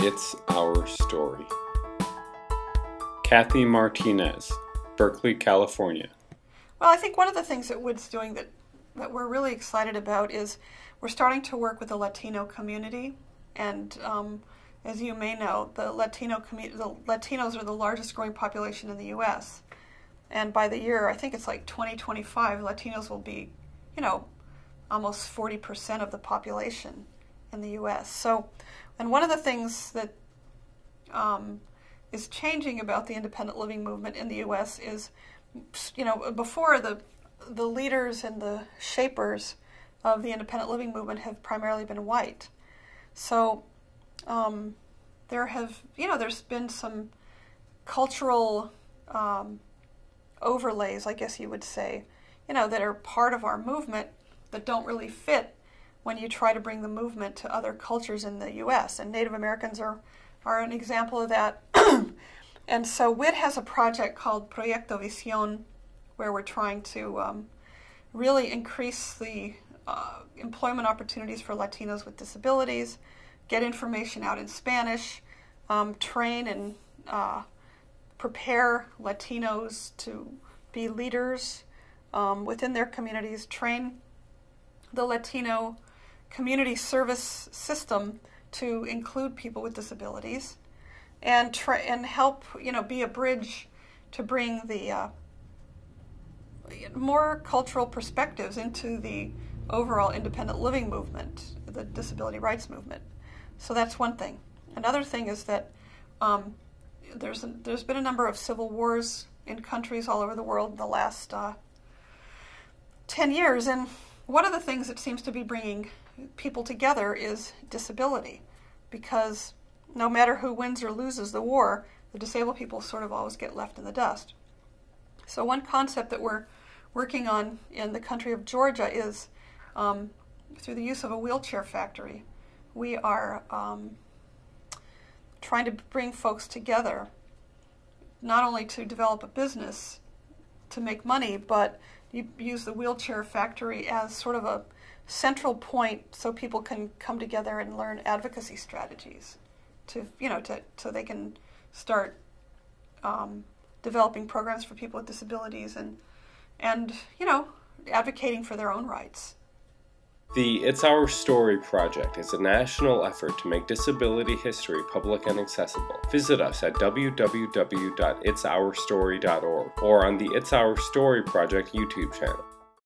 It's Our Story. Kathy Martinez, Berkeley, California. Well, I think one of the things that WID's doing that, that we're really excited about is we're starting to work with the Latino community. And um, as you may know, the Latino the Latinos are the largest growing population in the U.S. And by the year, I think it's like 2025, Latinos will be, you know, almost 40% of the population in the U.S. So, and one of the things that um, is changing about the independent living movement in the U.S. is, you know, before the the leaders and the shapers of the independent living movement have primarily been white. So um, there have, you know, there's been some cultural um, overlays, I guess you would say, you know, that are part of our movement that don't really fit when you try to bring the movement to other cultures in the U.S. And Native Americans are, are an example of that. and so WID has a project called Proyecto Visión, where we're trying to um, really increase the uh, employment opportunities for Latinos with disabilities, get information out in Spanish, um, train and uh, prepare Latinos to be leaders um, within their communities, train the Latino community service system to include people with disabilities and try and help you know be a bridge to bring the uh, more cultural perspectives into the overall independent living movement, the disability rights movement. So that's one thing. Another thing is that um, there's a, there's been a number of civil wars in countries all over the world in the last uh, ten years, and one of the things that seems to be bringing people together is disability, because no matter who wins or loses the war, the disabled people sort of always get left in the dust. So one concept that we're working on in the country of Georgia is um, through the use of a wheelchair factory. We are um, trying to bring folks together, not only to develop a business to make money, but you use the wheelchair factory as sort of a central point so people can come together and learn advocacy strategies to you know to so they can start um, developing programs for people with disabilities and and you know advocating for their own rights. The It's Our Story project is a national effort to make disability history public and accessible. Visit us at www.itsourstory.org or on the It's Our Story project YouTube channel.